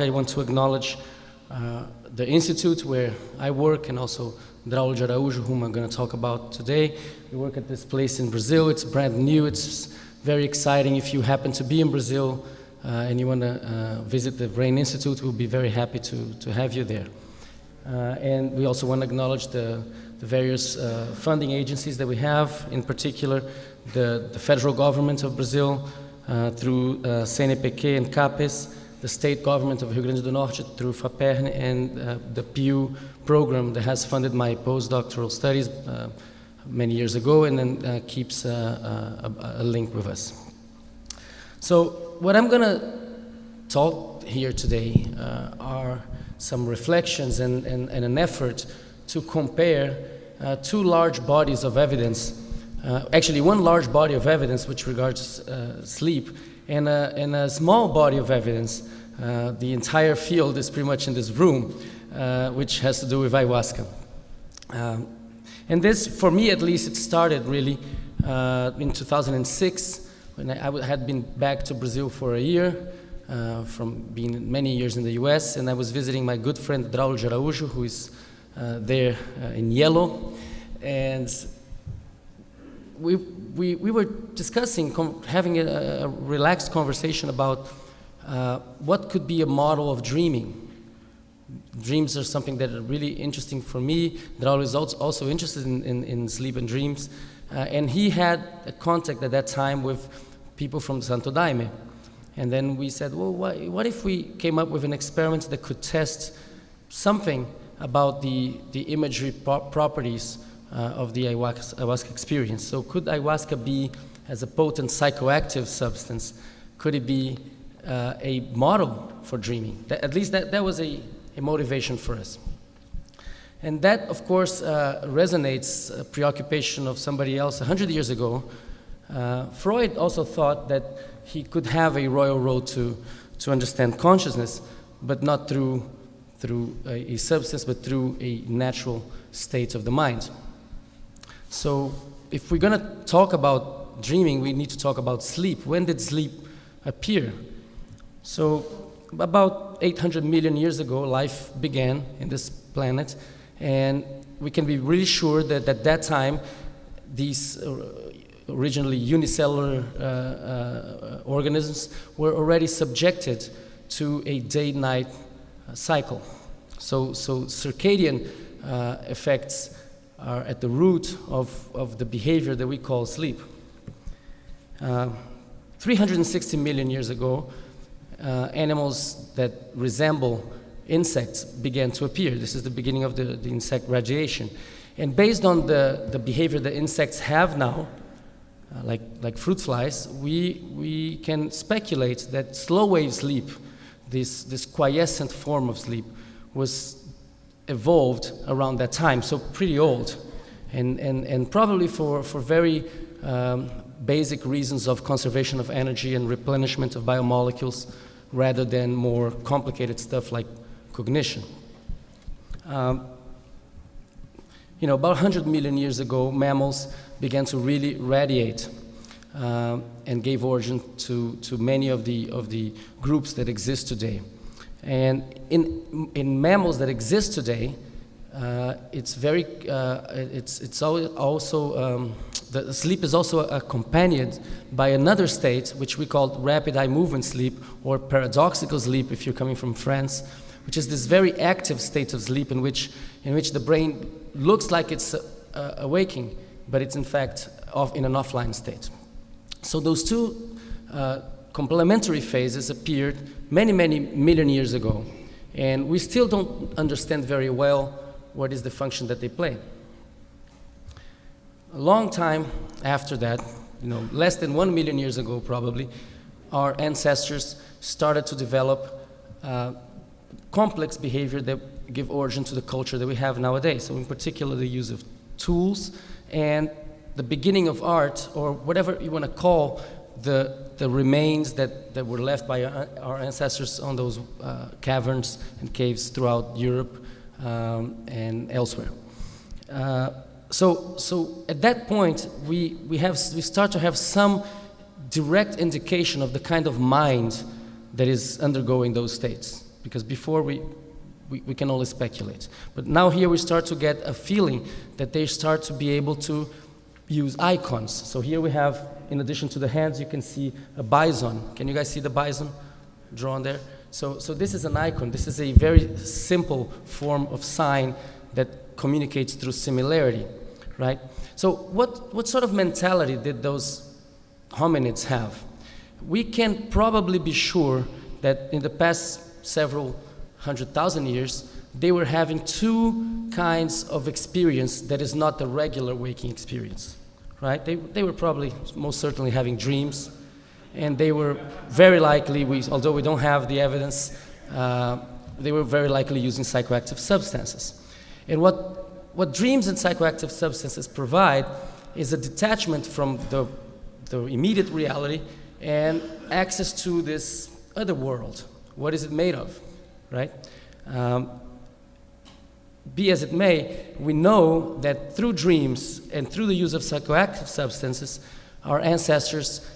I want to acknowledge uh, the institute where I work and also Draulio de Araújo, whom I'm going to talk about today. We work at this place in Brazil. It's brand new. It's very exciting. If you happen to be in Brazil uh, and you want to uh, visit the Brain Institute, we'll be very happy to, to have you there. Uh, and we also want to acknowledge the, the various uh, funding agencies that we have, in particular the, the federal government of Brazil uh, through CNPq and CAPES, the state government of Rio Grande do Norte through FAPERN and uh, the Pew program that has funded my postdoctoral studies uh, many years ago and then uh, keeps a, a, link with us. So what I'm going to talk here today uh, are some reflections and, and, and, an effort to compare uh, two large bodies of evidence, uh, actually one large body of evidence which regards sleep and a, and a small body of evidence. Uh, the entire field is pretty much in this room, uh, which has to do with ayahuasca. Um, and this, for me at least, it started really uh, in 2006 when I, I, had been back to Brazil for a year uh, from being many years in the US, and I was visiting my good friend Draulio de Araújo, who is uh, there in yellow. And we, we, we were discussing, having a, a, relaxed conversation about uh, what could be a model of dreaming. Dreams are something that are really interesting for me. Draulio is also interested in, in, in sleep and dreams. Uh, and he had a contact at that time with people from Santo Daime. And then we said, well, what, what if we came up with an experiment that could test something about the, the imagery pro properties uh, of the ayahuasca experience. So could ayahuasca be, as a potent psychoactive substance, could it be uh, a model for dreaming? That, at least that, that was a, a motivation for us. And that, of course, uh, resonates a preoccupation of somebody else 100 years ago. Uh, Freud also thought that he could have a royal road to, to understand consciousness, but not through, through a, a substance, but through a natural state of the mind. So if we're going to talk about dreaming, we need to talk about sleep. When did sleep appear? So about 800 million years ago, life began in this planet, and we can be really sure that at that time, these uh, originally unicellular uh, uh, organisms were already subjected to a day-night uh, cycle. So, so circadian uh, effects are at the root of, of the behavior that we call sleep. Uh, 360 million years ago, uh, animals that resemble insects began to appear. This is the beginning of the, the insect radiation. And based on the, the behavior that insects have now, uh, like, like fruit flies, we, we can speculate that slow wave sleep, this, this quiescent form of sleep, was evolved around that time, so pretty old. And, and, and probably for, for very um, basic reasons of conservation of energy and replenishment of biomolecules rather than more complicated stuff like cognition. Um, you know, about 100 million years ago, mammals began to really radiate uh, and gave origin to, to many of the, of the groups that exist today. And in, in mammals that exist today, uh, it's very, uh, it's, it's also, um, the sleep is also accompanied by another state, which we call rapid eye movement sleep, or paradoxical sleep if you're coming from France, which is this very active state of sleep in which, in which the brain looks like it's uh, awaking, but it's in fact off in an offline state. So those two uh, complementary phases appeared many, many million years ago. And we still don't understand very well what is the function that they play. A long time after that, you know, less than one million years ago probably, our ancestors started to develop uh, complex behavior that give origin to the culture that we have nowadays. So in particular, the use of tools and the beginning of art, or whatever you want to call the the remains that, that were left by our, ancestors on those uh, caverns and caves throughout Europe um, and elsewhere. Uh, so, so at that point, we, we, have, we start to have some direct indication of the kind of mind that is undergoing those states. because before we, we, we can only speculate. But now here we start to get a feeling that they start to be able to use icons. So here we have, in addition to the hands, you can see a bison. Can you guys see the bison drawn there? So, so this is an icon. This is a very simple form of sign that communicates through similarity, right? So what, what sort of mentality did those hominids have? We can probably be sure that in the past several hundred thousand years, they were having two kinds of experience that is not the regular waking experience, right? They, they were probably most certainly having dreams, and they were very likely, we, although we don't have the evidence, uh, they were very likely using psychoactive substances. And what, what dreams and psychoactive substances provide is a detachment from the, the immediate reality and access to this other world. What is it made of, right? Um, be as it may, we know that through dreams and through the use of psychoactive substances, our ancestors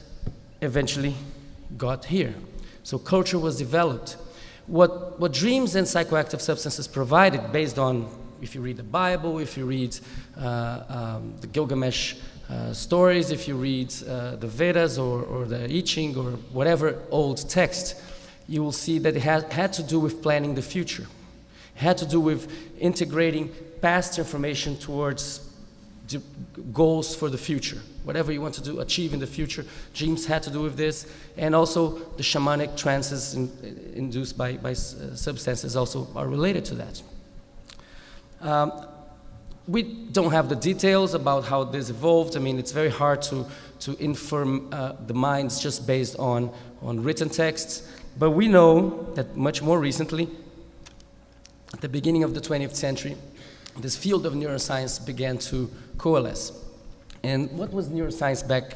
eventually got here. So culture was developed. What, what dreams and psychoactive substances provided, based on if you read the Bible, if you read uh, um, the Gilgamesh uh, stories, if you read uh, the Vedas or, or the I Ching or whatever old text, you will see that it had, had to do with planning the future had to do with integrating past information towards goals for the future. Whatever you want to do, achieve in the future, dreams had to do with this, and also the shamanic trances in, induced by, by substances also are related to that. Um, we don't have the details about how this evolved. I mean, it's very hard to, to inform uh, the minds just based on, on written texts, but we know that much more recently, at the beginning of the 20th century, this field of neuroscience began to coalesce. And what was neuroscience back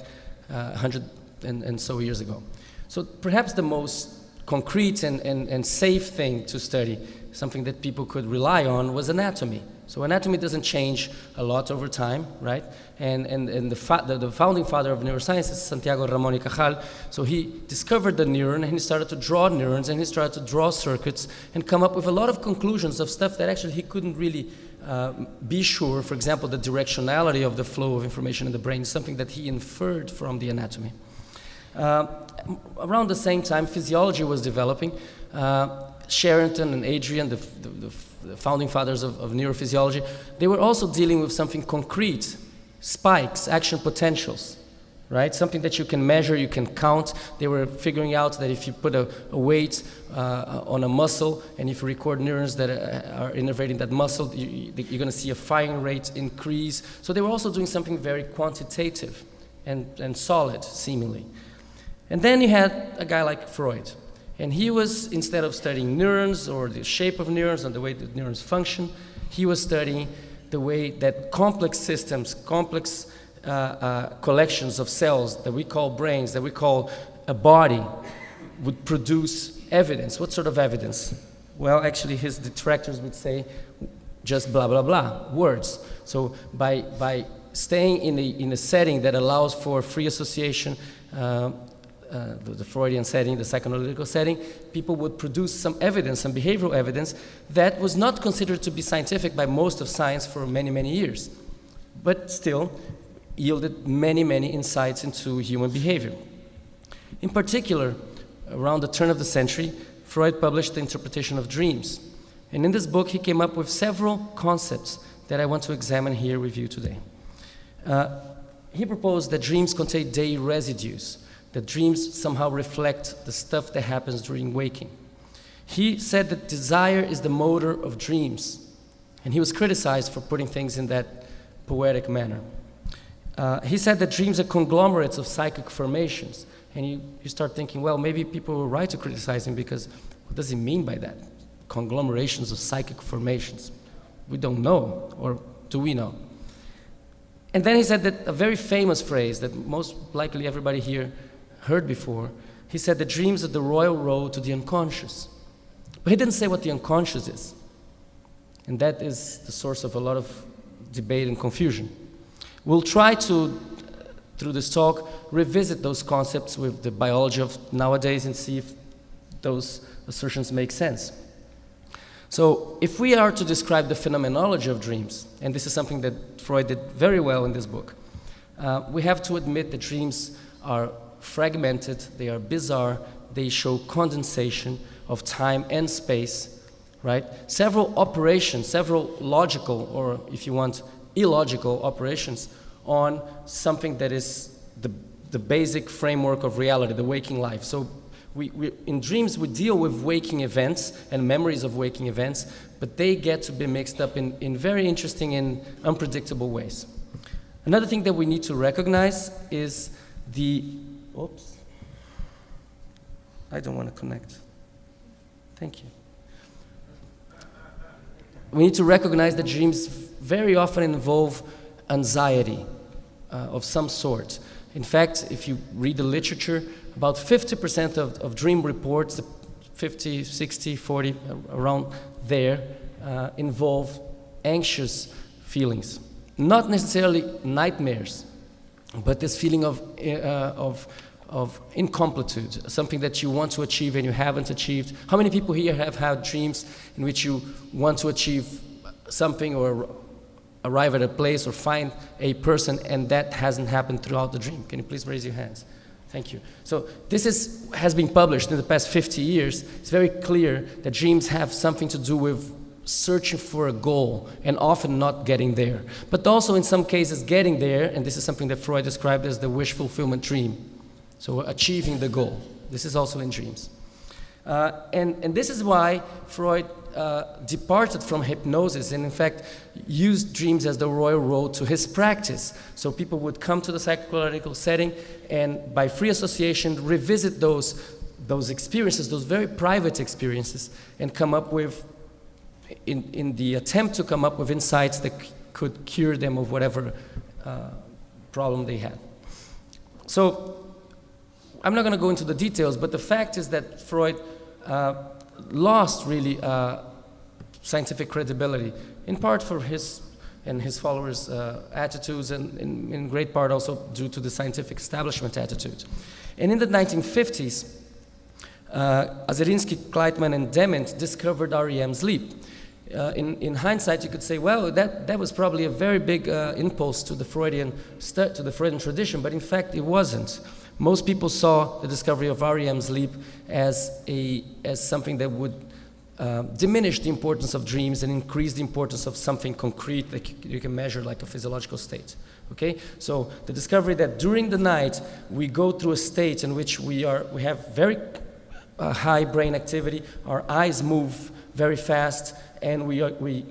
uh, 100 and, and, so years ago? So perhaps the most concrete and, and, and safe thing to study, something that people could rely on, was anatomy. So anatomy doesn't change a lot over time, right? And, and, and the, the, the, founding father of neuroscience is Santiago Ramon y Cajal. So he discovered the neuron and he started to draw neurons and he started to draw circuits and come up with a lot of conclusions of stuff that actually he couldn't really uh, be sure. For example, the directionality of the flow of information in the brain is something that he inferred from the anatomy. Uh, around the same time, physiology was developing. Uh, Sherrington and Adrian, the, the, the founding fathers of, of neurophysiology, they were also dealing with something concrete, spikes, action potentials, right? Something that you can measure, you can count. They were figuring out that if you put a, a weight uh, on a muscle and if you record neurons that uh, are innervating that muscle, you, are going to see a firing rate increase. So they were also doing something very quantitative and, and solid, seemingly. And then you had a guy like Freud, and he was, instead of studying neurons or the shape of neurons and the way that neurons function, he was studying the way that complex systems, complex uh, uh, collections of cells that we call brains, that we call a body, would produce evidence. What sort of evidence? Well, actually, his detractors would say just blah, blah, blah, words. So by, by staying in a, in a setting that allows for free association, uh, uh, the, the, Freudian setting, the psychoanalytical setting, people would produce some evidence, some behavioral evidence that was not considered to be scientific by most of science for many, many years, but still yielded many, many insights into human behavior. In particular, around the turn of the century, Freud published The Interpretation of Dreams. And in this book, he came up with several concepts that I want to examine here with you today. Uh, he proposed that dreams contain day residues, that dreams somehow reflect the stuff that happens during waking. He said that desire is the motor of dreams, and he was criticized for putting things in that poetic manner. Uh, he said that dreams are conglomerates of psychic formations, and you, you start thinking, well, maybe people were right to criticize him because what does he mean by that? Conglomerations of psychic formations. We don't know, or do we know? And then he said that a very famous phrase that most likely everybody here heard before, he said the dreams are the royal road to the unconscious. But he didn't say what the unconscious is. And that is the source of a lot of debate and confusion. We'll try to, through this talk, revisit those concepts with the biology of nowadays and see if those assertions make sense. So if we are to describe the phenomenology of dreams, and this is something that Freud did very well in this book, uh, we have to admit that dreams are fragmented, they are bizarre, they show condensation of time and space, right? Several operations, several logical, or if you want, illogical operations on something that is the, the basic framework of reality, the waking life. So we, we, in dreams, we deal with waking events and memories of waking events, but they get to be mixed up in, in very interesting and unpredictable ways. Another thing that we need to recognize is the, oops, I don't want to connect. Thank you. We need to recognize that dreams very often involve anxiety uh, of some sort. In fact, if you read the literature, about 50% of, of dream reports, 50, 60, 40, around there, uh, involve anxious feelings. Not necessarily nightmares, but this feeling of, uh, of, of incompletude, something that you want to achieve and you haven't achieved. How many people here have had dreams in which you want to achieve something or arrive at a place or find a person and that hasn't happened throughout the dream? Can you please raise your hands? Thank you. So this is, has been published in the past 50 years. It's very clear that dreams have something to do with searching for a goal and often not getting there. But also in some cases getting there, and this is something that Freud described as the wish fulfillment dream. So achieving the goal. This is also in dreams. Uh, and, and this is why Freud uh, departed from hypnosis and in fact used dreams as the royal road to his practice. So people would come to the psychoanalytical setting and by free association revisit those, those experiences, those very private experiences and come up with, in, in the attempt to come up with insights that could cure them of whatever uh, problem they had. So I'm not going to go into the details, but the fact is that Freud uh, lost really uh, scientific credibility, in part for his and his followers' uh, attitudes, and in, in, great part also due to the scientific establishment attitude. And in the 1950s, uh, Aserinsky, Kleitman, and Dement discovered REM sleep. Uh, in, in, hindsight, you could say, well, that, that was probably a very big uh, impulse to the Freudian to the Freudian tradition, but in fact, it wasn't. Most people saw the discovery of REM sleep as, a, as something that would uh, diminish the importance of dreams and increase the importance of something concrete that you can measure like a physiological state. Okay, so the discovery that during the night we go through a state in which we, are, we have very uh, high brain activity, our eyes move very fast, and we, we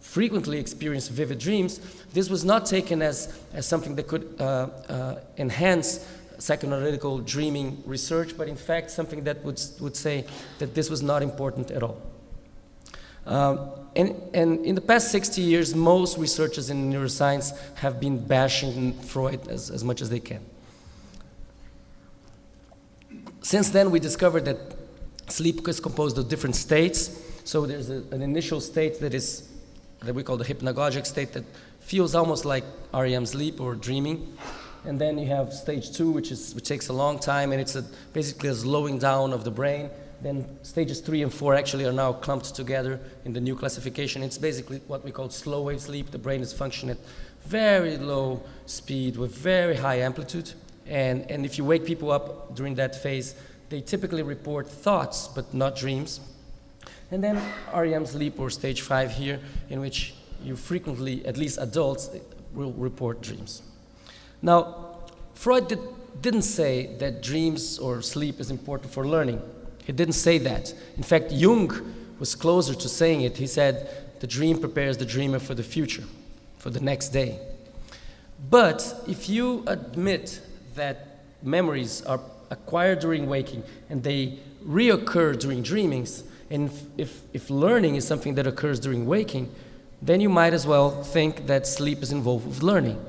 frequently experience vivid dreams, this was not taken as, as something that could uh, uh enhance psychoanalytical dreaming research, but in fact something that would, would say that this was not important at all. Um, and, and, in the past 60 years, most researchers in neuroscience have been bashing Freud as, as much as they can. Since then, we discovered that sleep is composed of different states. So there's a, an initial state that is that we call the hypnagogic state that feels almost like REM sleep or dreaming. And then you have stage two, which, is, which takes a long time, and it's a, basically a slowing down of the brain. Then stages three and four actually are now clumped together in the new classification. It's basically what we call slow wave sleep. The brain is functioning at very low speed with very high amplitude. And, and if you wake people up during that phase, they typically report thoughts, but not dreams. And then REM sleep or stage five here, in which you frequently, at least adults, will report dreams. Now, Freud did, didn't say that dreams or sleep is important for learning. He didn't say that. In fact, Jung was closer to saying it. He said, the dream prepares the dreamer for the future, for the next day. But if you admit that memories are acquired during waking and they reoccur during dreamings, and if, if learning is something that occurs during waking, then you might as well think that sleep is involved with learning.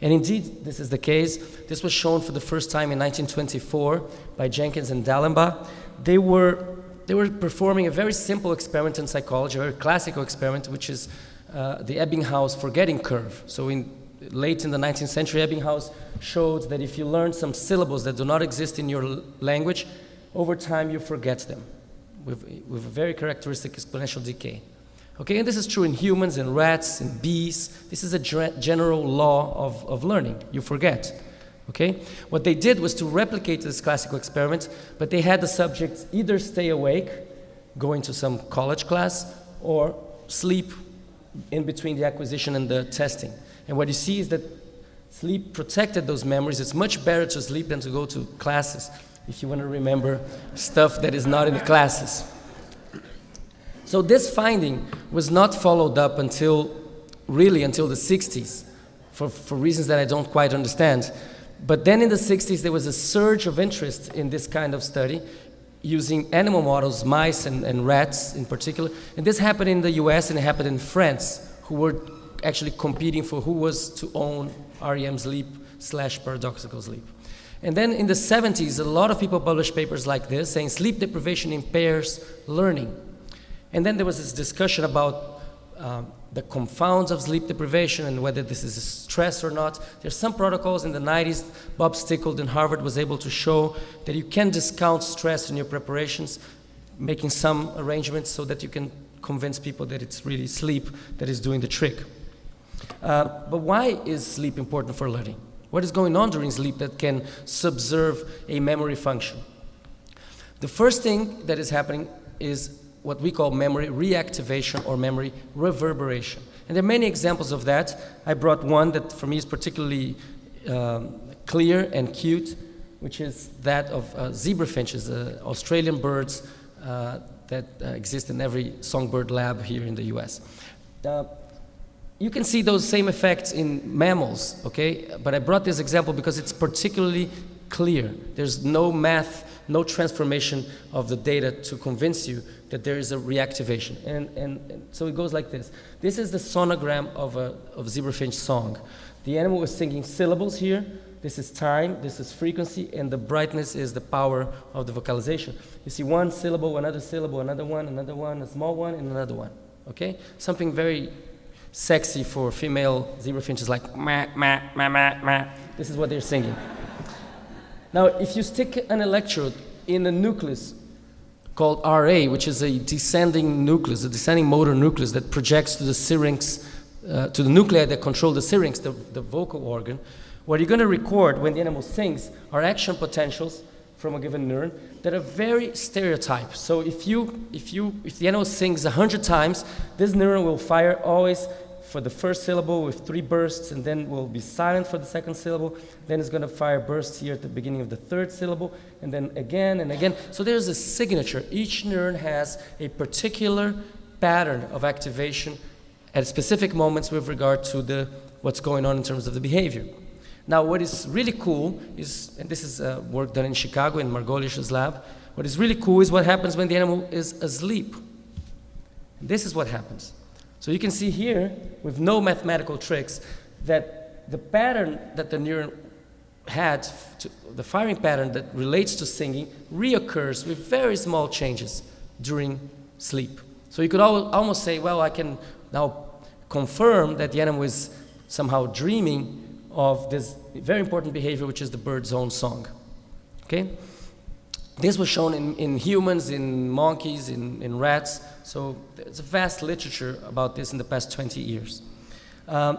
And indeed, this is the case. This was shown for the first time in 1924 by Jenkins and Dallenbach. They were, they were performing a very simple experiment in psychology, a very classical experiment, which is uh, the Ebbinghaus forgetting curve. So in, late in the 19th century, Ebbinghaus showed that if you learn some syllables that do not exist in your language, over time you forget them. with, with a very characteristic exponential decay. Okay, and this is true in humans, in rats, in bees. This is a general law of, of learning. You forget. Okay? What they did was to replicate this classical experiment, but they had the subjects either stay awake, going to some college class, or sleep in between the acquisition and the testing. And what you see is that sleep protected those memories. It's much better to sleep than to go to classes if you want to remember stuff that is not in the classes. So this finding was not followed up until, really until the 60s, for, for reasons that I don't quite understand. But then in the 60s, there was a surge of interest in this kind of study using animal models, mice and, and rats in particular. And this happened in the US and it happened in France, who were actually competing for who was to own REM sleep slash paradoxical sleep. And then in the 70s, a lot of people published papers like this saying sleep deprivation impairs learning. And then there was this discussion about um, the confounds of sleep deprivation and whether this is stress or not. There's some protocols in the 90s. Bob Stickgold in Harvard was able to show that you can discount stress in your preparations, making some arrangements so that you can convince people that it's really sleep that is doing the trick. Uh, but why is sleep important for learning? What is going on during sleep that can subserve a memory function? The first thing that is happening is what we call memory reactivation or memory reverberation. And there are many examples of that. I brought one that for me is particularly um, clear and cute, which is that of uh, zebra finches, uh, Australian birds uh, that uh, exist in every songbird lab here in the US. You can see those same effects in mammals, okay? But I brought this example because it's particularly clear. There's no math, no transformation of the data to convince you that there is a reactivation. And, and, and, so it goes like this. This is the sonogram of a of zebrafinch song. The animal is singing syllables here. This is time, this is frequency, and the brightness is the power of the vocalization. You see one syllable, another syllable, another one, another one, a small one, and another one. Okay? Something very sexy for female zebrafinches like ma, ma, ma, ma, ma. This is what they're singing. Now, if you stick an electrode in a nucleus called RA, which is a descending nucleus, a descending motor nucleus that projects to the syrinx, uh, to the nuclei that control the syrinx, the, the vocal organ. What you're going to record when the animal sings are action potentials from a given neuron that are very stereotyped. So if you, if you, if the animal sings 100 times, this neuron will fire always for the first syllable with three bursts and then we'll be silent for the second syllable. Then it's going to fire bursts here at the beginning of the third syllable and then again and again. So there's a signature. Each neuron has a particular pattern of activation at specific moments with regard to the, what's going on in terms of the behavior. Now, what is really cool is, and this is uh, work done in Chicago in Margoliash's lab, what is really cool is what happens when the animal is asleep. This is what happens. So you can see here, with no mathematical tricks, that the pattern that the neuron had, to, the firing pattern that relates to singing, reoccurs with very small changes during sleep. So you could al almost say, well, I can now confirm that the animal is somehow dreaming of this very important behavior, which is the bird's own song. Okay? This was shown in, in humans, in monkeys, in, in rats. So there's a vast literature about this in the past 20 years. Um,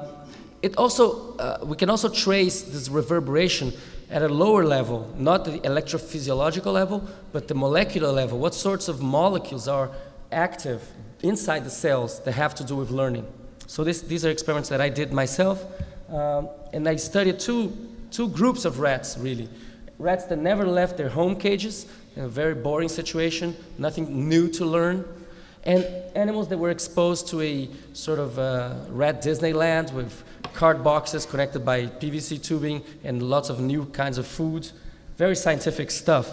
it also, uh, we can also trace this reverberation at a lower level, not the electrophysiological level, but the molecular level. What sorts of molecules are active inside the cells that have to do with learning? So this, these are experiments that I did myself, um, and I studied two, two groups of rats, really. Rats that never left their home cages, in a very boring situation, nothing new to learn, and animals that were exposed to a sort of uh, rat Disneyland with card boxes connected by PVC tubing and lots of new kinds of food, very scientific stuff,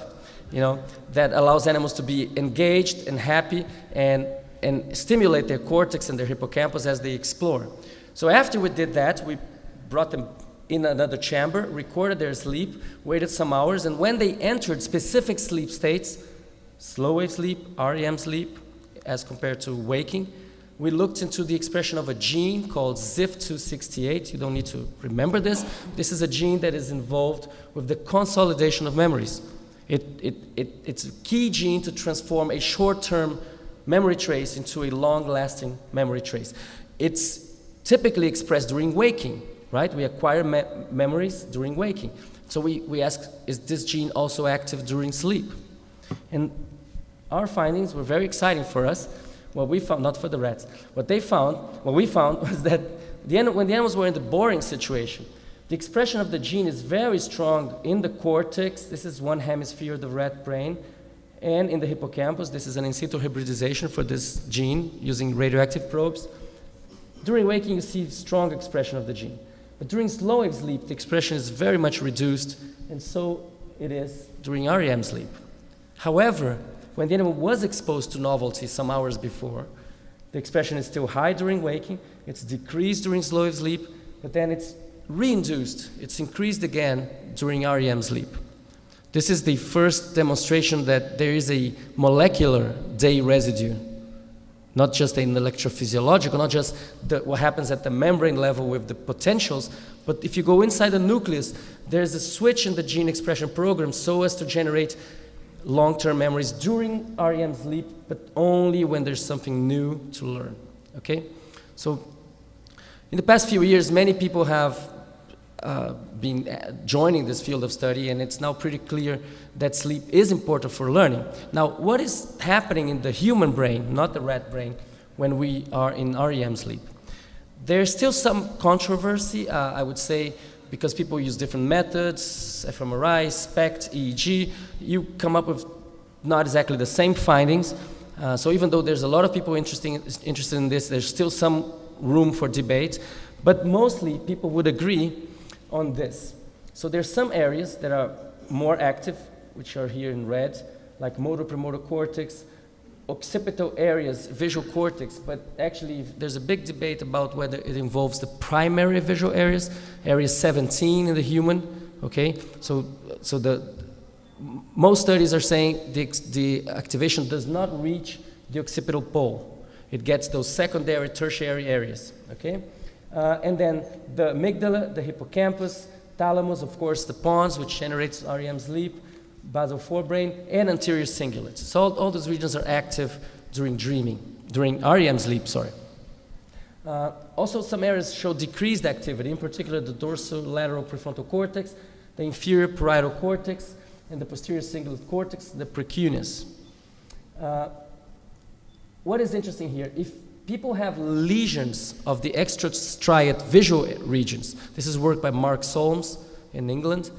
you know, that allows animals to be engaged and happy and, and stimulate their cortex and their hippocampus as they explore. So after we did that, we brought them in another chamber, recorded their sleep, waited some hours, and when they entered specific sleep states, slow wave sleep, REM sleep, as compared to waking. We looked into the expression of a gene called ZIF268. You don't need to remember this. This is a gene that is involved with the consolidation of memories. It, it, it, it's a key gene to transform a short-term memory trace into a long-lasting memory trace. It's typically expressed during waking, right? We acquire me memories during waking. So we, we ask, is this gene also active during sleep? And our findings were very exciting for us. What we found, not for the rats, what they found, what we found was that the, when the animals were in the boring situation, the expression of the gene is very strong in the cortex. This is one hemisphere of the rat brain. And in the hippocampus, this is an in situ hybridization for this gene using radioactive probes. During waking, you see strong expression of the gene. But during slow wave sleep, the expression is very much reduced, and so it is during REM sleep. However, when the animal was exposed to novelty some hours before, the expression is still high during waking, it's decreased during slow wave sleep, but then it's reinduced, it's increased again during REM sleep. This is the first demonstration that there is a molecular day residue, not just an electrophysiological, not just the, what happens at the membrane level with the potentials, but if you go inside the nucleus, there's a switch in the gene expression program so as to generate long-term memories during REM sleep, but only when there's something new to learn, okay? So in the past few years, many people have uh, been uh, joining this field of study, and it's now pretty clear that sleep is important for learning. Now, what is happening in the human brain, not the rat brain, when we are in REM sleep? There's still some controversy, uh, I would say, because people use different methods, fMRI, SPECT, EEG, you come up with not exactly the same findings. Uh, so even though there's a lot of people interested interested in this, there's still some room for debate. But mostly people would agree on this. So there's some areas that are more active, which are here in red, like motor premotor cortex, occipital areas, visual cortex, but actually there's a big debate about whether it involves the primary visual areas, area 17 in the human, okay? So, so the, most studies are saying the, the activation does not reach the occipital pole. It gets those secondary, tertiary areas, okay? Uh, and then the amygdala, the hippocampus, thalamus, of course, the pons, which generates REM sleep, basal forebrain, and anterior cingulates. So all, all, those regions are active during dreaming, during REM sleep, sorry. Uh, also, some areas show decreased activity, in particular the dorsolateral prefrontal cortex, the inferior parietal cortex, and the posterior cingulate cortex, the precuneus. Uh, what is interesting here, if people have lesions of the extrastriate visual regions. This is work by Mark Solms in England.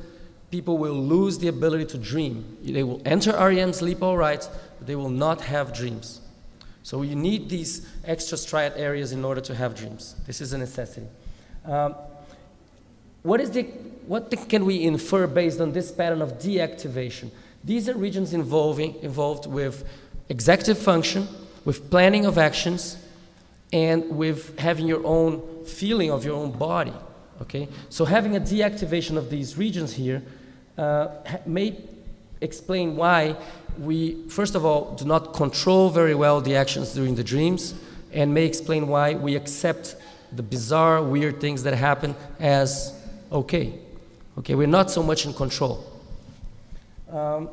People will lose the ability to dream. They will enter REM sleep all right, but they will not have dreams. So you need these extrastriate areas in order to have dreams. This is a necessity. Um, what, is the, what the, can we infer based on this pattern of deactivation? These are regions involving, involved with executive function, with planning of actions, and with having your own feeling of your own body. Okay, so having a deactivation of these regions here uh, may explain why we, first of all, do not control very well the actions during the dreams, and may explain why we accept the bizarre, weird things that happen as okay. Okay, we're not so much in control. Um,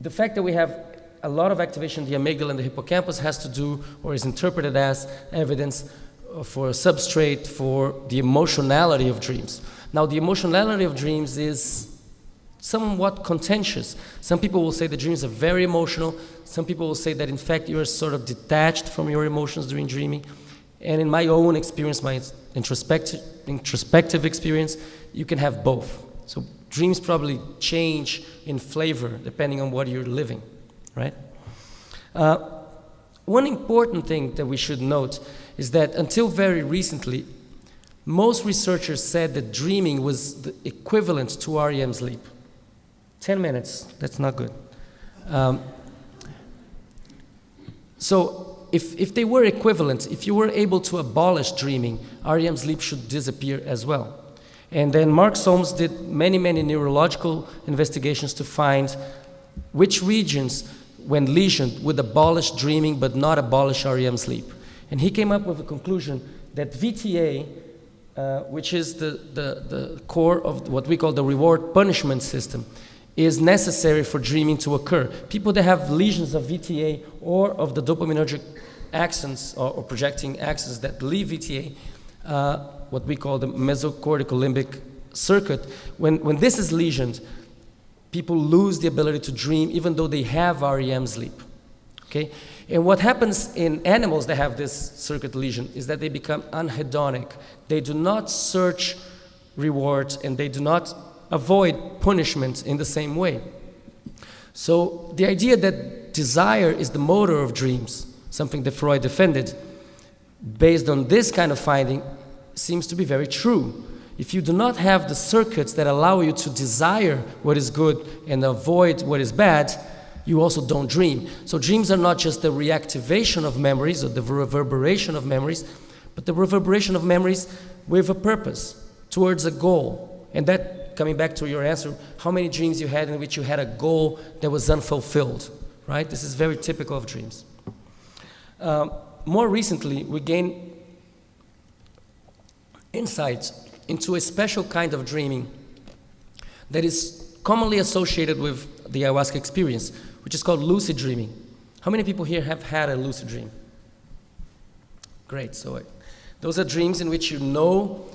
the fact that we have a lot of activation in the amygdala and the hippocampus has to do or is interpreted as evidence uh, for a substrate for the emotionality of dreams. Now, the emotionality of dreams is somewhat contentious. Some people will say the dreams are very emotional. Some people will say that, in fact, you're sort of detached from your emotions during dreaming. And in my own experience, my introspective, introspective experience, you can have both. So dreams probably change in flavor depending on what you're living right? Uh, one important thing that we should note is that until very recently, most researchers said that dreaming was the equivalent to REM sleep. 10 minutes, that's not good. Um, so if, if they were equivalent, if you were able to abolish dreaming, REM sleep should disappear as well. And then Mark Solms did many, many neurological investigations to find which regions when lesioned, would abolish dreaming but not abolish REM sleep. And he came up with a conclusion that VTA, uh, which is the, the, the core of what we call the reward punishment system, is necessary for dreaming to occur. People that have lesions of VTA or of the dopaminergic axons or, or projecting axons that leave VTA, uh, what we call the mesocortical limbic circuit, when, when this is lesioned, people lose the ability to dream even though they have REM sleep. Okay? And what happens in animals that have this circuit lesion is that they become anhedonic. They do not search rewards and they do not avoid punishment in the same way. So the idea that desire is the motor of dreams, something that Freud defended, based on this kind of finding, seems to be very true. If you do not have the circuits that allow you to desire what is good and avoid what is bad, you also don't dream. So dreams are not just the reactivation of memories or the reverberation of memories, but the reverberation of memories with a purpose, towards a goal. And that, coming back to your answer, how many dreams you had in which you had a goal that was unfulfilled, right? This is very typical of dreams. Um, more recently, we gained insights into a special kind of dreaming that is commonly associated with the ayahuasca experience, which is called lucid dreaming. How many people here have had a lucid dream? Great. So, uh, those are dreams in which you know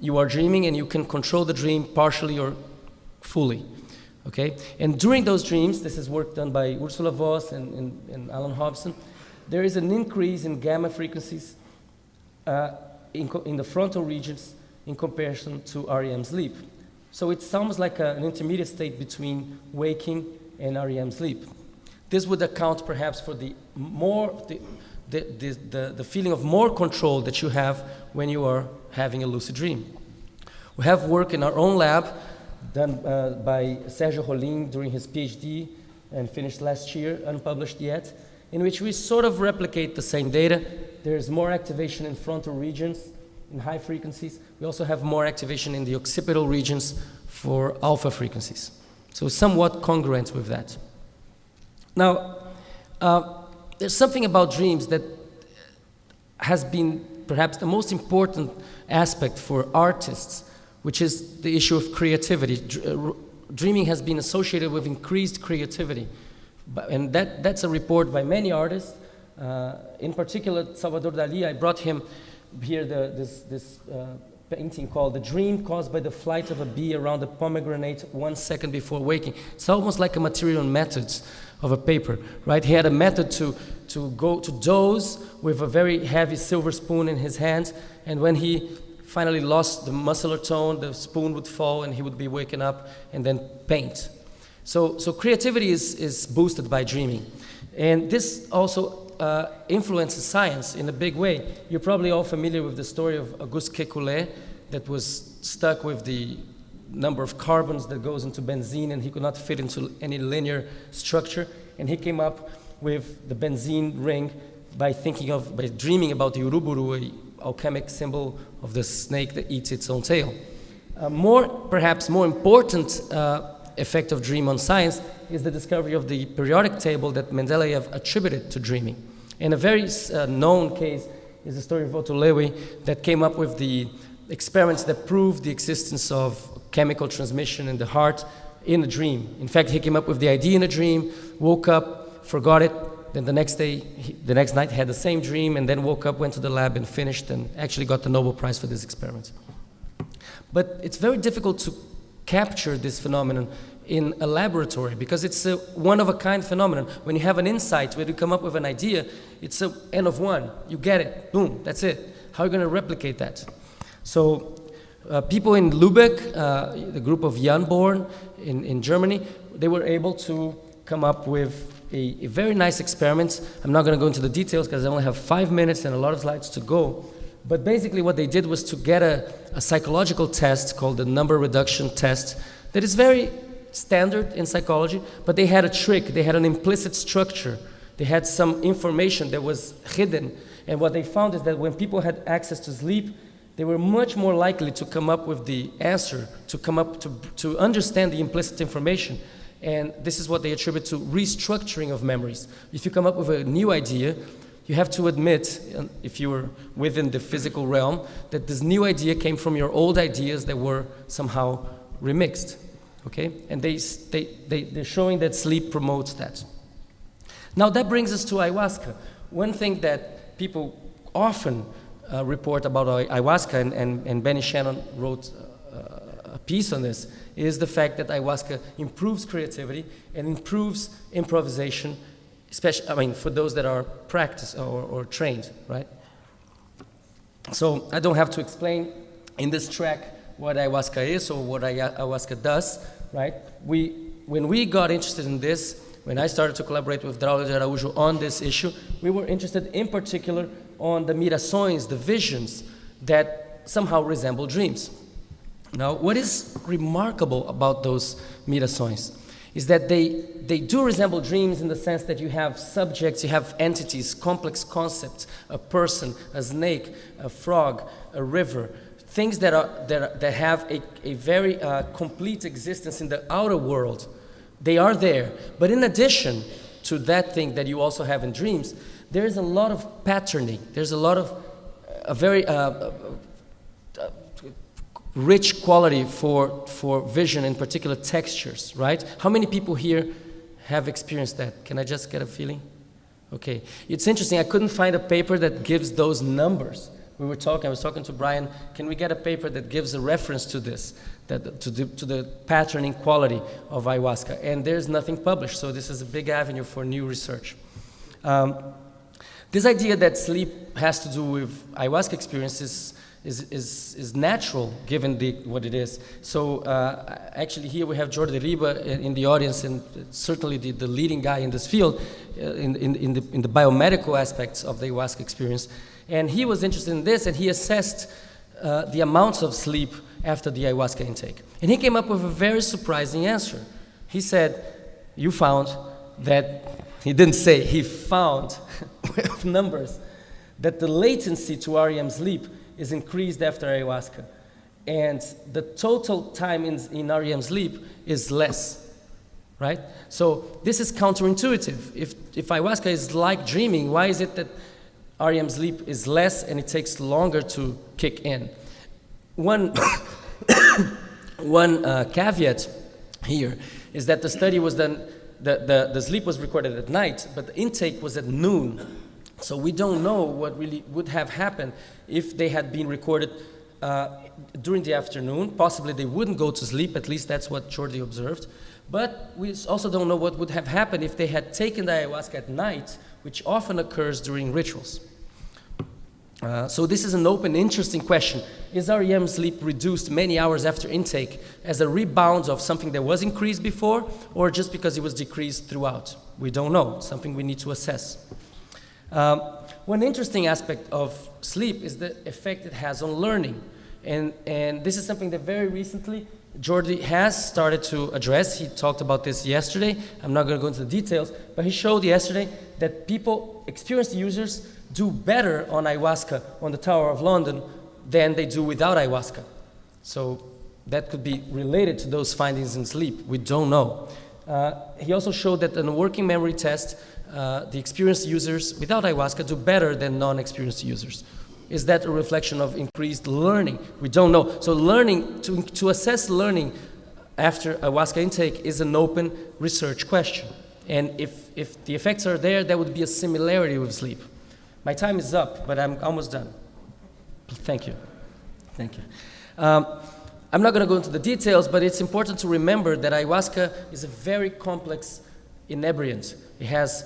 you are dreaming and you can control the dream partially or fully. Okay? And during those dreams, this is work done by Ursula Voss and, and, and Alan Hobson, there is an increase in gamma frequencies uh, in, in the frontal regions in comparison to REM sleep. So it's almost like a, an intermediate state between waking and REM sleep. This would account perhaps for the more the, the, the, the, the feeling of more control that you have when you are having a lucid dream. We have work in our own lab done uh, by Sergio Rolim during his PhD and finished last year, unpublished yet, in which we sort of replicate the same data. There's more activation in frontal regions in high frequencies. We also have more activation in the occipital regions for alpha frequencies. So somewhat congruent with that. Now, uh, there's something about dreams that has been perhaps the most important aspect for artists, which is the issue of creativity. Uh, dreaming has been associated with increased creativity. And that, that's a report by many artists. Uh, in particular, Salvador Dali, I brought him here the, this, this uh, painting called The Dream Caused by the Flight of a Bee Around a Pomegranate One Second Before Waking. It's almost like a material methods of a paper, right? He had a method to, to go to doze with a very heavy silver spoon in his hand, and when he finally lost the muscular tone, the spoon would fall and he would be waking up and then paint. So, so creativity is, is boosted by dreaming. And this also uh, influences science in a big way. You're probably all familiar with the story of Auguste Kekulé that was stuck with the number of carbons that goes into benzene and he could not fit into any linear structure. And he came up with the benzene ring by thinking of, by dreaming about the uruburu, a alchemic symbol of the snake that eats its own tail. Uh, more, perhaps more important uh, effect of dream on science is the discovery of the periodic table that Mendeleev attributed to dreaming. And a very uh, known case is the story of Otto Loewi that came up with the experiments that proved the existence of chemical transmission in the heart in a dream. In fact, he came up with the idea in a dream, woke up, forgot it, then the next day, he, the next night, had the same dream, and then woke up, went to the lab, and finished, and actually got the Nobel Prize for this experiment. But it's very difficult to capture this phenomenon in a laboratory because it's a one of a kind phenomenon. When you have an insight, when you come up with an idea, it's a n of one. You get it, boom, that's it. How are you going to replicate that? So uh, people in Lübeck, uh, the group of Jan Born in, in Germany, they were able to come up with a, a very nice experiment. I'm not going to go into the details because I only have five minutes and a lot of slides to go. But basically what they did was to get a, a psychological test called the number reduction test that is very standard in psychology, but they had a trick, they had an implicit structure, they had some information that was hidden. And what they found is that when people had access to sleep, they were much more likely to come up with the answer, to come up to, to understand the implicit information. And this is what they attribute to restructuring of memories. If you come up with a new idea, you have to admit, if you were within the physical realm, that this new idea came from your old ideas that were somehow remixed. Okay? And they, they, they, they're showing that sleep promotes that. Now that brings us to ayahuasca. One thing that people often uh, report about ayahuasca, and, and, and Benny Shanon wrote uh, a piece on this, is the fact that ayahuasca improves creativity and improves improvisation, especially, I mean, for those that are practiced or, or trained, right? So I don't have to explain in this track what ayahuasca is or what ayahuasca does, right? We, when we got interested in this, when I started to collaborate with Draulio Araújo on this issue, we were interested in particular on the mirações, the visions that somehow resemble dreams. Now, what is remarkable about those mirações is that they, they do resemble dreams in the sense that you have subjects, you have entities, complex concepts, a person, a snake, a frog, a river, things that, are, that, that have a, a very uh, complete existence in the outer world. They are there. But in addition to that thing that you also have in dreams, there is a lot of patterning. There's a lot of a very uh, uh, rich quality for, for vision, in particular textures, right? How many people here have experienced that? Can I just get a feeling? Okay. It's interesting. I couldn't find a paper that gives those numbers. We were talking, I was talking to Brian, can we get a paper that gives a reference to this, that, to, the, to the patterning quality of ayahuasca? And there's nothing published, so this is a big avenue for new research. Um, this idea that sleep has to do with ayahuasca experiences is, is, is natural given the, what it is. So uh, actually here we have Jordi Riba in the audience and certainly the, the leading guy in this field uh, in, in, in, the, in the biomedical aspects of the ayahuasca experience. And he was interested in this and he assessed uh, the amounts of sleep after the ayahuasca intake. And he came up with a very surprising answer. He said, you found that, he didn't say, he found with numbers, that the latency to REM sleep is increased after ayahuasca. And the total time in, in REM sleep is less, right? So this is counterintuitive. If, if ayahuasca is like dreaming, why is it that REM sleep is less and it takes longer to kick in? One, one uh, caveat here is that the study was done, the, the, the sleep was recorded at night, but the intake was at noon so we don't know what really would have happened if they had been recorded uh, during the afternoon. Possibly they wouldn't go to sleep, at least that's what Jordi observed. But we also don't know what would have happened if they had taken the ayahuasca at night, which often occurs during rituals. Uh, so this is an open, interesting question. Is REM sleep reduced many hours after intake as a rebound of something that was increased before, or just because it was decreased throughout? We don't know, something we need to assess. Um, one interesting aspect of sleep is the effect it has on learning. And, and this is something that very recently Jordi has started to address. He talked about this yesterday. I'm not going to go into the details, but he showed yesterday that people, experienced users, do better on ayahuasca on the Tower of London than they do without ayahuasca. So that could be related to those findings in sleep. We don't know. Uh, he also showed that in a working memory test, uh, the experienced users without ayahuasca do better than non-experienced users. Is that a reflection of increased learning? We don't know. So learning, to, to assess learning after ayahuasca intake is an open research question. And if, if the effects are there, that would be a similarity with sleep. My time is up, but I'm almost done. Thank you. Thank you. Um, I'm not going to go into the details, but it's important to remember that ayahuasca is a very complex inebriant. It has,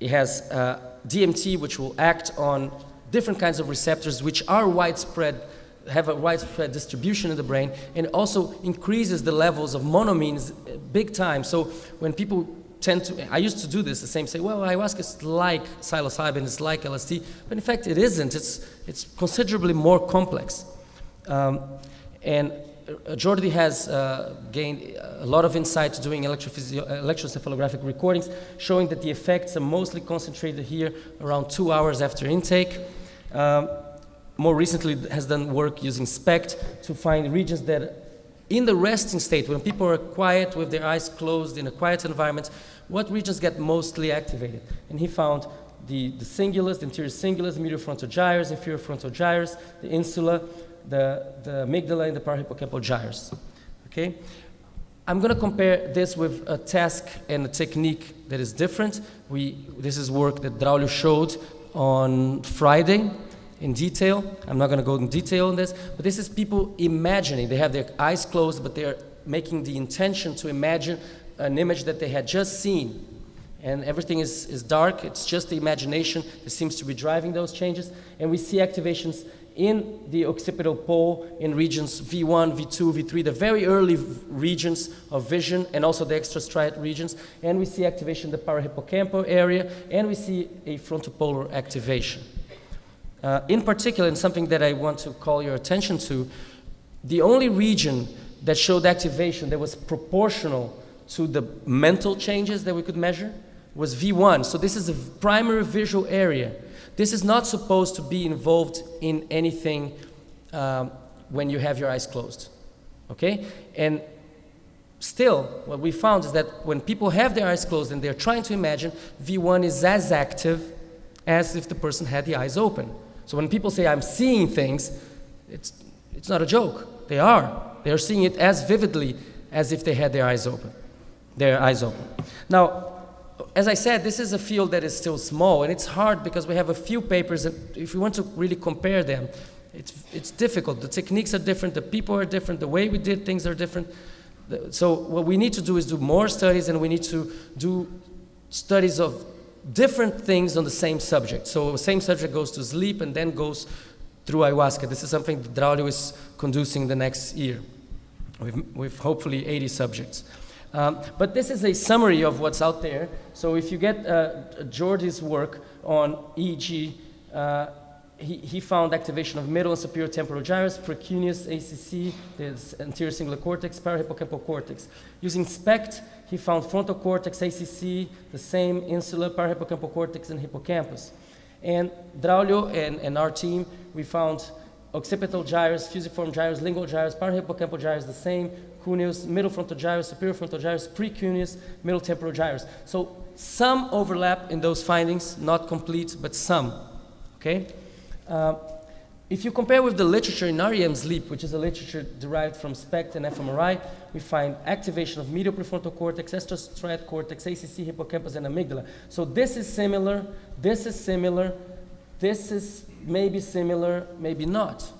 it has uh, DMT, which will act on different kinds of receptors, which are widespread, have a widespread distribution in the brain, and also increases the levels of monoamines big time. So when people tend to, I used to do this, the same, say, well, ayahuasca is like psilocybin, it's like LSD, but in fact it isn't. It's, it's considerably more complex. Um, and uh, Jordi has uh, gained a lot of insight doing electroencephalographic recordings, showing that the effects are mostly concentrated here around two hours after intake. Um, more recently has done work using SPECT to find regions that in the resting state, when people are quiet with their eyes closed in a quiet environment, what regions get mostly activated? And he found the, the cingulus, the anterior cingulus, the medial frontal gyrus, the inferior frontal gyrus, the insula, the, the amygdala and the parahippocampal gyrus. Okay? I'm going to compare this with a task and a technique that is different. We, this is work that Draulio showed on Friday in detail. I'm not going to go in detail on this, but this is people imagining. They have their eyes closed, but they're making the intention to imagine an image that they had just seen. And everything is, is dark. It's just the imagination that seems to be driving those changes. And we see activations in the occipital pole in regions V1, V2, V3, the very early regions of vision and also the extrastriate regions. And we see activation in the parahippocampal area and we see a frontopolar activation. Uh, in particular, and something that I want to call your attention to, the only region that showed activation that was proportional to the mental changes that we could measure was V1. So this is a primary visual area. This is not supposed to be involved in anything um, when you have your eyes closed, okay? And still, what we found is that when people have their eyes closed and they're trying to imagine, V1 is as active as if the person had the eyes open. So when people say, I'm seeing things, it's, it's not a joke. They are. They are seeing it as vividly as if they had their eyes open. Their eyes open. Now, as I said, this is a field that is still small, and it's hard because we have a few papers, and if we want to really compare them, it's, it's difficult. The techniques are different, the people are different, the way we did things are different. So what we need to do is do more studies, and we need to do studies of different things on the same subject. So the same subject goes to sleep and then goes through ayahuasca. This is something that Draulio is conducing the next year with, with hopefully 80 subjects. Um, but this is a summary of what's out there. So if you get uh, Jordi's work on EEG, uh, he, he, found activation of middle and superior temporal gyrus, precuneus, ACC, the anterior cingulate cortex, parahippocampal cortex. Using SPECT, he found frontal cortex, ACC, the same insula, parahippocampal cortex, and hippocampus. And Draulio and, and our team, we found occipital gyrus, fusiform gyrus, lingual gyrus, parahippocampal gyrus, the same, cuneus, middle frontal gyrus, superior frontal gyrus, precuneus, middle temporal gyrus. So some overlap in those findings, not complete, but some, okay? Uh, if you compare with the literature in REM sleep, which is a literature derived from SPECT and fMRI, we find activation of medial prefrontal cortex, extrastriate cortex, ACC, hippocampus, and amygdala. So this is similar, this is similar, this is maybe similar, maybe not,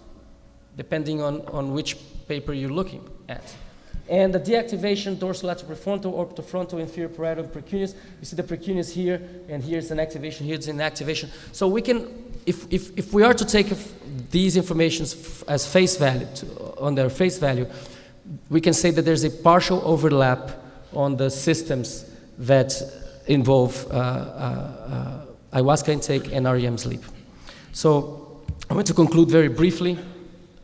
depending on, on which paper you're looking at. And the deactivation, dorsolateral prefrontal, orbitofrontal, inferior parietal, precuneus. You see the precuneus here, and here's an activation, here's an activation. So we can, if, if, if we are to take these informations as face value, to, on their face value, we can say that there's a partial overlap on the systems that involve uh, uh, uh, ayahuasca intake and REM sleep. So I want to conclude very briefly,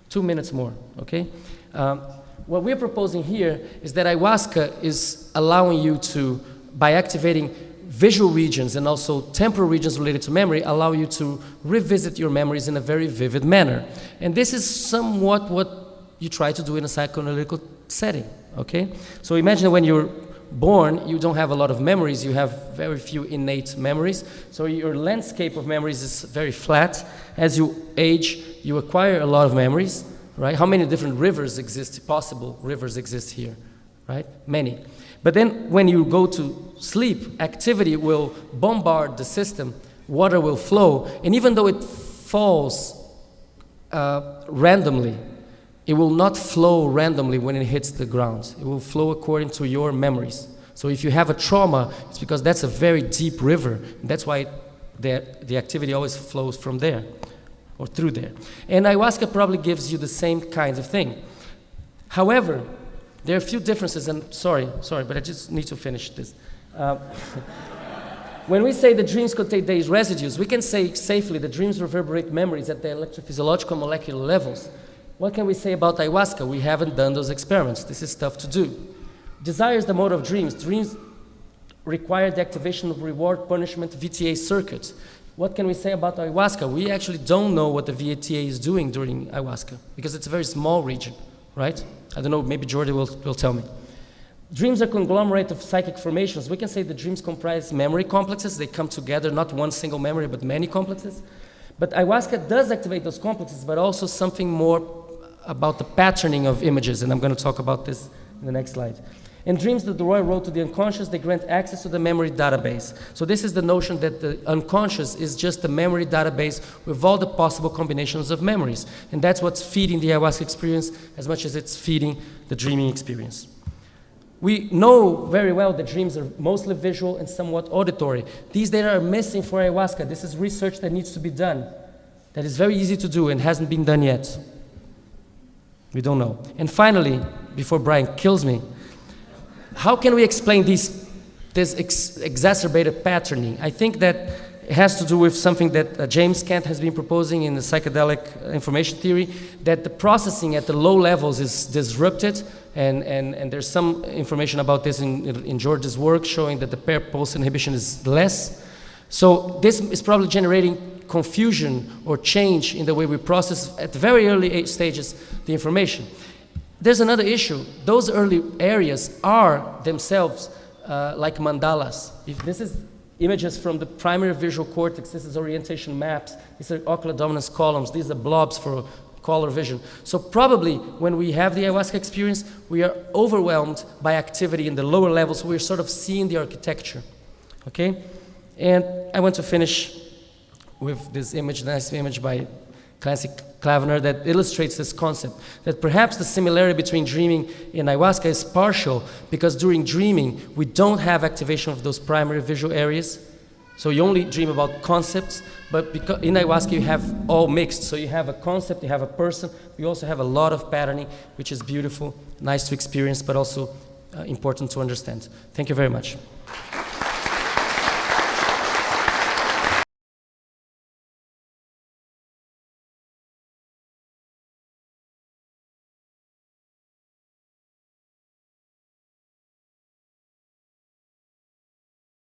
two minutes more, okay? Um, what we're proposing here is that ayahuasca is allowing you to, by activating visual regions and also temporal regions related to memory, allow you to revisit your memories in a very vivid manner. And this is somewhat what you try to do in a psychoanalytical setting, okay? So imagine when you're born, you don't have a lot of memories, you have very few innate memories. So your landscape of memories is very flat. As you age, you acquire a lot of memories right? How many different rivers exist, possible rivers exist here, right? Many. But then when you go to sleep, activity will bombard the system, water will flow, and even though it falls uh, randomly, it will not flow randomly when it hits the ground. It will flow according to your memories. So if you have a trauma, it's because that's a very deep river. that's why the, the activity always flows from there or through there. And ayahuasca probably gives you the same kind of thing. However, there are a few differences, and sorry, sorry, but I just need to finish this. Uh, when we say the dreams contain these residues, we can say safely the dreams reverberate memories at the electrophysiological molecular levels. What can we say about ayahuasca? We haven't done those experiments. This is tough to do. Desire is the mode of dreams. Dreams require the activation of reward punishment VTA circuits. What can we say about ayahuasca? We actually don't know what the VTA is doing during ayahuasca because it's a very small region, right? I don't know, maybe Jordi will, will tell me. Dreams are conglomerate of psychic formations. We can say the dreams comprise memory complexes. They come together, not one single memory, but many complexes. But ayahuasca does activate those complexes, but also something more about the patterning of images, and I'm going to talk about this in the next slide. In dreams that the Roy wrote to the unconscious, they grant access to the memory database. So this is the notion that the unconscious is just the memory database with all the possible combinations of memories. And that's what's feeding the ayahuasca experience as much as it's feeding the dreaming experience. We know very well that dreams are mostly visual and somewhat auditory. These data are missing for ayahuasca. This is research that needs to be done. That is very easy to do and hasn't been done yet. We don't know. And finally, before Brian kills me, how can we explain these, this ex exacerbated patterning? I think that it has to do with something that uh, James Kent has been proposing in the psychedelic information theory, that the processing at the low levels is disrupted, and, and, and there's some information about this in, in George's work showing that the pair pulse inhibition is less. So this is probably generating confusion or change in the way we process at very early stages the information. There's another issue. Those early areas are themselves uh, like mandalas. If this is images from the primary visual cortex, this is orientation maps, these are ocular dominance columns, these are blobs for color vision. So probably when we have the ayahuasca experience, we are overwhelmed by activity in the lower levels, so we're sort of seeing the architecture. Okay? And I want to finish with this image, nice image by Clancy Cavnar that illustrates this concept, that perhaps the similarity between dreaming and ayahuasca is partial because during dreaming, we don't have activation of those primary visual areas. So you only dream about concepts, but because in ayahuasca you have all mixed. So you have a concept, you have a person, you also have a lot of patterning, which is beautiful, nice to experience, but also uh, important to understand. Thank you very much.